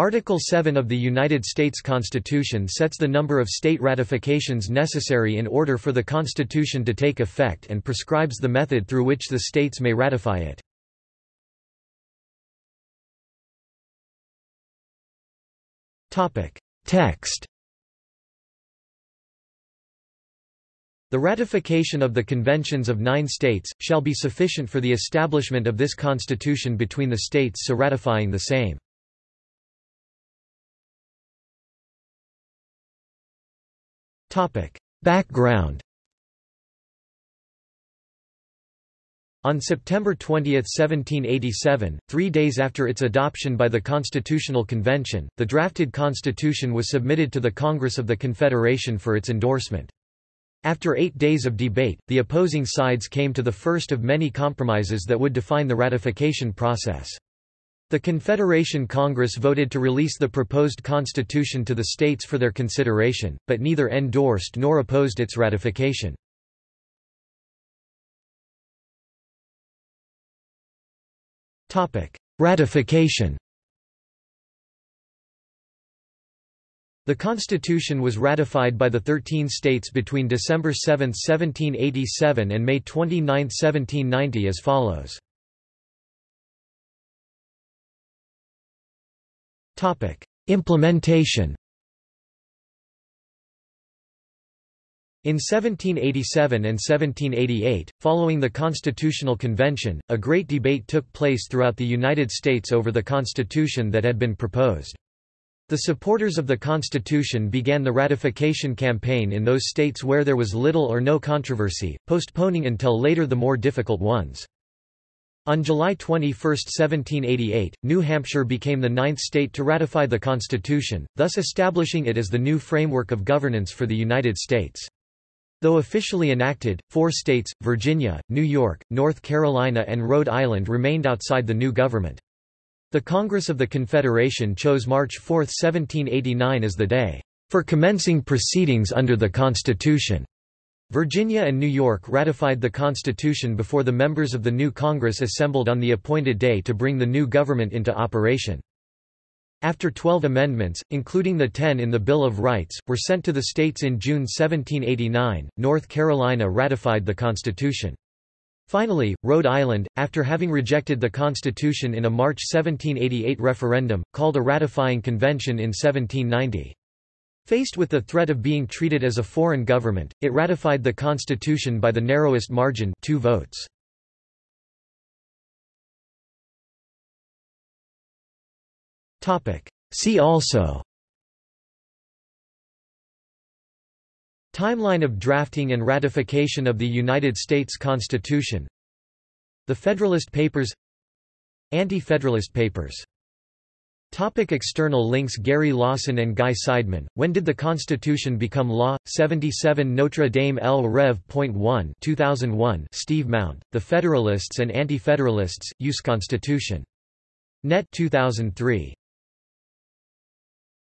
Article 7 of the United States Constitution sets the number of state ratifications necessary in order for the Constitution to take effect and prescribes the method through which the states may ratify it. Text The ratification of the conventions of nine states, shall be sufficient for the establishment of this Constitution between the states so ratifying the same. Background On September 20, 1787, three days after its adoption by the Constitutional Convention, the drafted Constitution was submitted to the Congress of the Confederation for its endorsement. After eight days of debate, the opposing sides came to the first of many compromises that would define the ratification process. The Confederation Congress voted to release the proposed constitution to the states for their consideration, but neither endorsed nor opposed its ratification. Ratification The Constitution was ratified by the Thirteen States between December 7, 1787 and May 29, 1790 as follows. Implementation In 1787 and 1788, following the Constitutional Convention, a great debate took place throughout the United States over the Constitution that had been proposed. The supporters of the Constitution began the ratification campaign in those states where there was little or no controversy, postponing until later the more difficult ones. On July 21, 1788, New Hampshire became the ninth state to ratify the Constitution, thus establishing it as the new framework of governance for the United States. Though officially enacted, four states, Virginia, New York, North Carolina and Rhode Island remained outside the new government. The Congress of the Confederation chose March 4, 1789 as the day for commencing proceedings under the Constitution. Virginia and New York ratified the Constitution before the members of the new Congress assembled on the appointed day to bring the new government into operation. After 12 amendments, including the 10 in the Bill of Rights, were sent to the states in June 1789, North Carolina ratified the Constitution. Finally, Rhode Island, after having rejected the Constitution in a March 1788 referendum, called a ratifying convention in 1790. Faced with the threat of being treated as a foreign government, it ratified the constitution by the narrowest margin two votes. See also. Timeline of drafting and ratification of the United States Constitution. The Federalist Papers. Anti-Federalist Papers Topic external links Gary Lawson and Guy Seidman, When Did the Constitution Become Law? 77 Notre Dame El Rev.1 2001 Steve Mount, The Federalists and Anti-Federalists, Use Constitution. Net 2003